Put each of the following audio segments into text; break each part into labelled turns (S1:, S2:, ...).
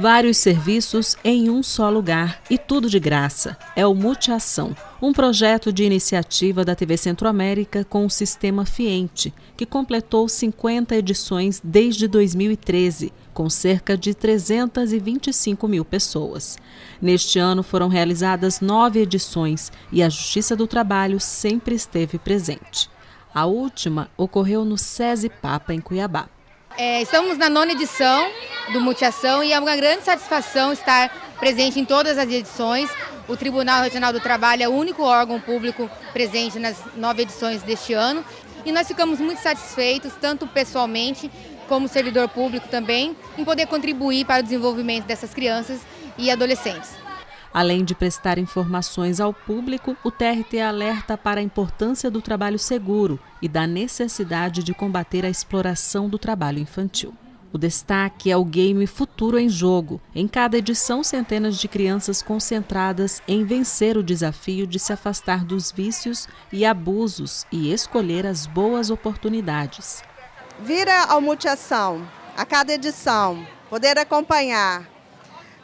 S1: Vários serviços em um só lugar e tudo de graça. É o Multiação, um projeto de iniciativa da TV Centro-América com o sistema Fiente, que completou 50 edições desde 2013, com cerca de 325 mil pessoas. Neste ano foram realizadas nove edições e a Justiça do Trabalho sempre esteve presente. A última ocorreu no SESI Papa, em Cuiabá.
S2: É, estamos na nona edição do Multiação e é uma grande satisfação estar presente em todas as edições. O Tribunal Regional do Trabalho é o único órgão público presente nas nove edições deste ano e nós ficamos muito satisfeitos, tanto pessoalmente como servidor público também, em poder contribuir para o desenvolvimento dessas crianças e adolescentes.
S1: Além de prestar informações ao público, o TRT alerta para a importância do trabalho seguro e da necessidade de combater a exploração do trabalho infantil. O destaque é o game Futuro em Jogo. Em cada edição, centenas de crianças concentradas em vencer o desafio de se afastar dos vícios e abusos e escolher as boas oportunidades.
S3: Vira ao Multiação, a cada edição, poder acompanhar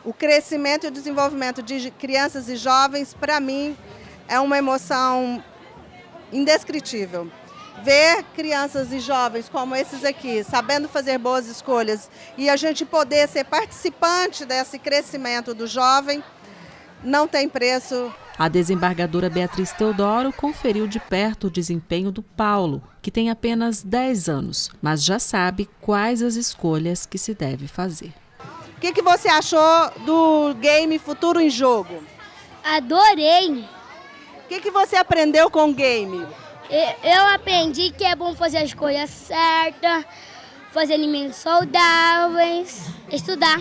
S3: o crescimento e o desenvolvimento de crianças e jovens, para mim, é uma emoção indescritível. Ver crianças e jovens como esses aqui, sabendo fazer boas escolhas e a gente poder ser participante desse crescimento do jovem, não tem preço.
S1: A desembargadora Beatriz Teodoro conferiu de perto o desempenho do Paulo, que tem apenas 10 anos, mas já sabe quais as escolhas que se deve fazer.
S3: O que, que você achou do game Futuro em Jogo?
S4: Adorei!
S3: O que, que você aprendeu com o game?
S4: Eu aprendi que é bom fazer as coisas certas, fazer alimentos saudáveis, estudar.